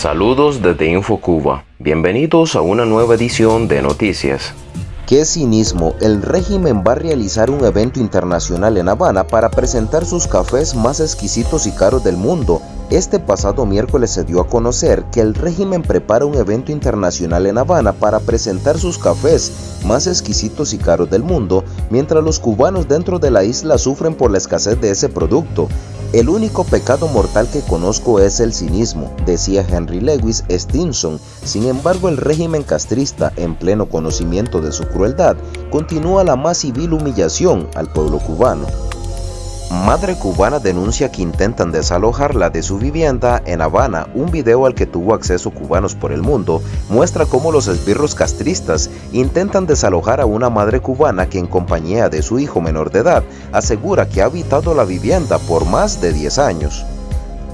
Saludos desde InfoCuba. Bienvenidos a una nueva edición de Noticias. Qué cinismo, el régimen va a realizar un evento internacional en Habana para presentar sus cafés más exquisitos y caros del mundo. Este pasado miércoles se dio a conocer que el régimen prepara un evento internacional en Habana para presentar sus cafés más exquisitos y caros del mundo, mientras los cubanos dentro de la isla sufren por la escasez de ese producto. El único pecado mortal que conozco es el cinismo, decía Henry Lewis Stinson. Sin embargo, el régimen castrista, en pleno conocimiento de su crueldad, continúa la más civil humillación al pueblo cubano. Madre cubana denuncia que intentan desalojarla de su vivienda en Habana. Un video al que tuvo acceso cubanos por el mundo muestra cómo los esbirros castristas intentan desalojar a una madre cubana que en compañía de su hijo menor de edad asegura que ha habitado la vivienda por más de 10 años.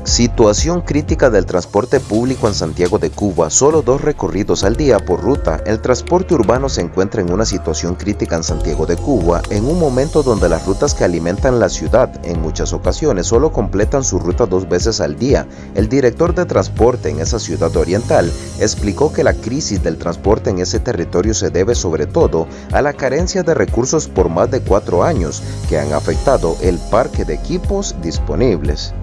Situación crítica del transporte público en Santiago de Cuba. Solo dos recorridos al día por ruta. El transporte urbano se encuentra en una situación crítica en Santiago de Cuba, en un momento donde las rutas que alimentan la ciudad en muchas ocasiones solo completan su ruta dos veces al día. El director de transporte en esa ciudad oriental explicó que la crisis del transporte en ese territorio se debe sobre todo a la carencia de recursos por más de cuatro años que han afectado el parque de equipos disponibles.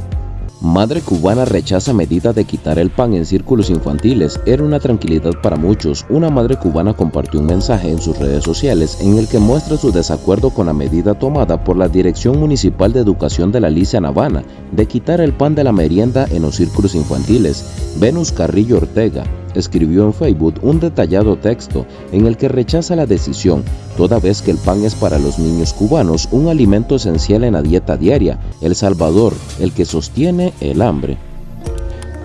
Madre cubana rechaza medida de quitar el pan en círculos infantiles. Era una tranquilidad para muchos. Una madre cubana compartió un mensaje en sus redes sociales en el que muestra su desacuerdo con la medida tomada por la Dirección Municipal de Educación de la Alicia Navana de quitar el pan de la merienda en los círculos infantiles. Venus Carrillo Ortega, escribió en Facebook un detallado texto en el que rechaza la decisión, toda vez que el pan es para los niños cubanos un alimento esencial en la dieta diaria, el salvador, el que sostiene el hambre.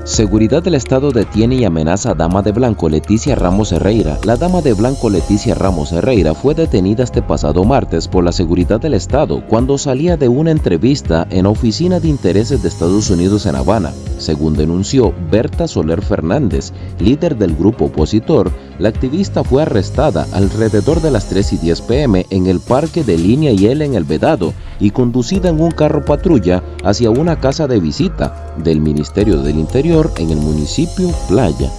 Seguridad del Estado detiene y amenaza a Dama de Blanco Leticia Ramos Herrera. La Dama de Blanco Leticia Ramos Herrera fue detenida este pasado martes por la Seguridad del Estado cuando salía de una entrevista en Oficina de Intereses de Estados Unidos en Habana. Según denunció Berta Soler Fernández, líder del grupo opositor, la activista fue arrestada alrededor de las 3 y 10 pm en el parque de Línea y L en El Vedado y conducida en un carro patrulla hacia una casa de visita del Ministerio del Interior en el municipio Playa.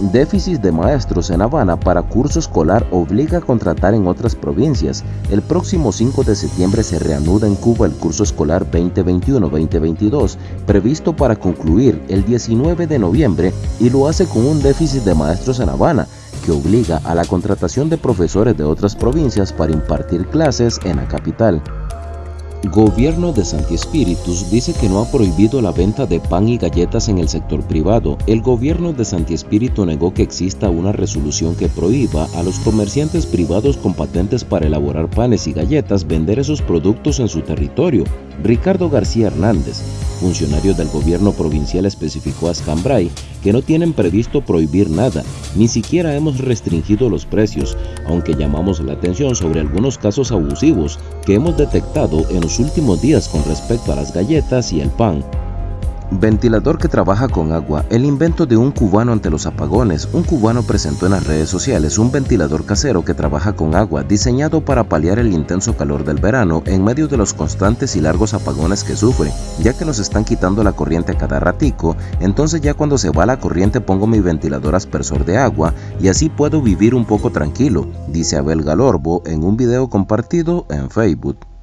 Déficit de maestros en Habana para curso escolar obliga a contratar en otras provincias. El próximo 5 de septiembre se reanuda en Cuba el curso escolar 2021-2022, previsto para concluir el 19 de noviembre y lo hace con un déficit de maestros en Habana, que obliga a la contratación de profesores de otras provincias para impartir clases en la capital. Gobierno de Santi Espíritus dice que no ha prohibido la venta de pan y galletas en el sector privado. El gobierno de Santi Espíritu negó que exista una resolución que prohíba a los comerciantes privados con patentes para elaborar panes y galletas vender esos productos en su territorio. Ricardo García Hernández, funcionario del gobierno provincial, especificó a Scambray que no tienen previsto prohibir nada, ni siquiera hemos restringido los precios, aunque llamamos la atención sobre algunos casos abusivos que hemos detectado en los últimos días con respecto a las galletas y el pan. Ventilador que trabaja con agua, el invento de un cubano ante los apagones. Un cubano presentó en las redes sociales un ventilador casero que trabaja con agua, diseñado para paliar el intenso calor del verano en medio de los constantes y largos apagones que sufre, ya que nos están quitando la corriente a cada ratico, entonces ya cuando se va la corriente pongo mi ventilador aspersor de agua y así puedo vivir un poco tranquilo, dice Abel Galorbo en un video compartido en Facebook.